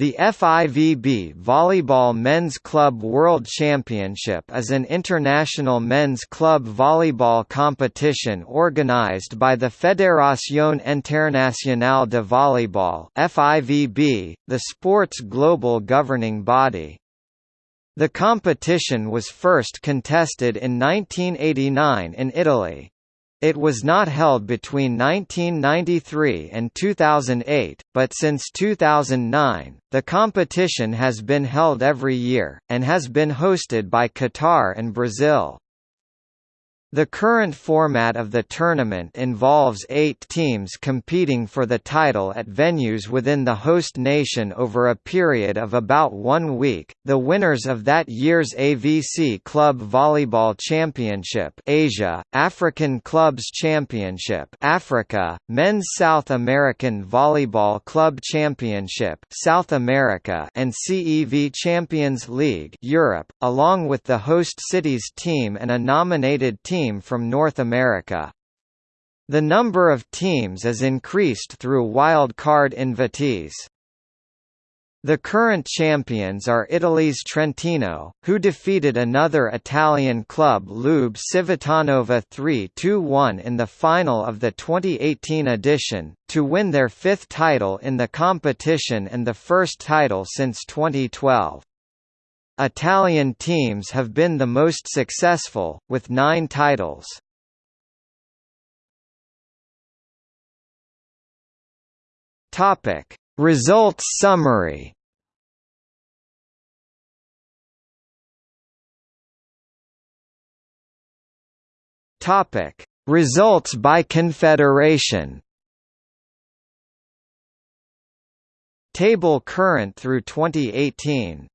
The FIVB Volleyball Men's Club World Championship is an international men's club volleyball competition organized by the Fédération Internationale de Volleyball (FIVB), the sport's global governing body. The competition was first contested in 1989 in Italy. It was not held between 1993 and 2008, but since 2009, the competition has been held every year, and has been hosted by Qatar and Brazil. The current format of the tournament involves eight teams competing for the title at venues within the host nation over a period of about one week. The winners of that year's AVC Club Volleyball Championship Asia, African Clubs Championship Africa, Men's South American Volleyball Club Championship South America and CEV Champions League Europe, along with the host city's team and a nominated team team from North America. The number of teams is increased through wild card invitees. The current champions are Italy's Trentino, who defeated another Italian club Lube Civitanova 3-2-1 in the final of the 2018 edition, to win their fifth title in the competition and the first title since 2012. Italian teams have been the most successful, with nine titles. Topic: Results summary. Topic: Results by confederation. Table current through 2018.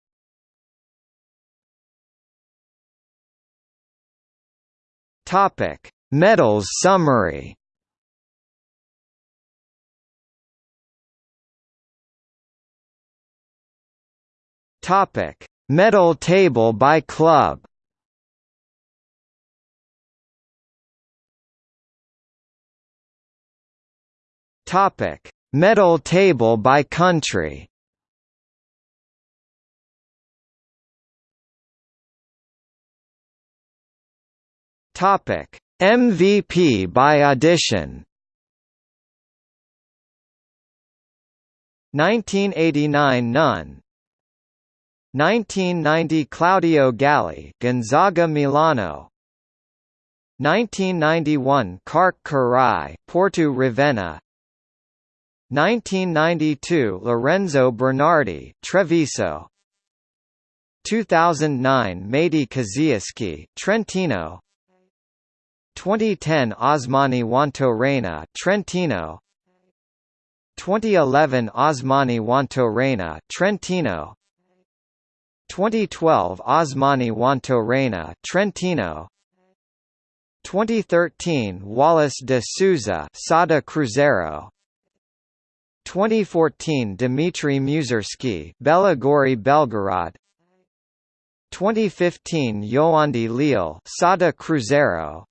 Topic: Medals summary. Topic: Medal table by club. Topic: Medal table by country. Topic: MVP by audition. 1989 none. 1990 Claudio Galli, Gonzaga Milano. 1991 Karch Kiraly, Porto Ravenna. 1992 Lorenzo Bernardi, Treviso. 2009 Matey Kaziyski, Trentino. 2010 Osmani Wanto Trentino. 2011 Osmani Wanto Trentino. 2012 Osmani Wanto Trentino. 2013 Wallace de Souza Sada Cruzeiro. 2014 Dmitry Muserskiy Belogorie Belgorod. 2015 Yoandy Leal Sada Cruzeiro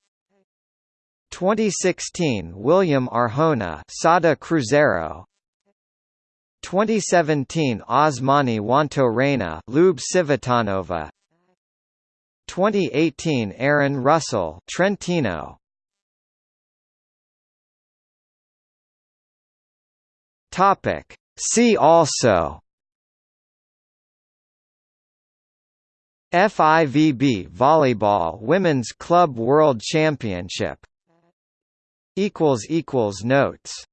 2016 William Arjona Sada Cruzeiro. 2017 Osmany Juantorena Lube Civitanova. 2018 Aaron Russell Trentino. Topic. See also. FIVB Volleyball Women's Club World Championship equals equals notes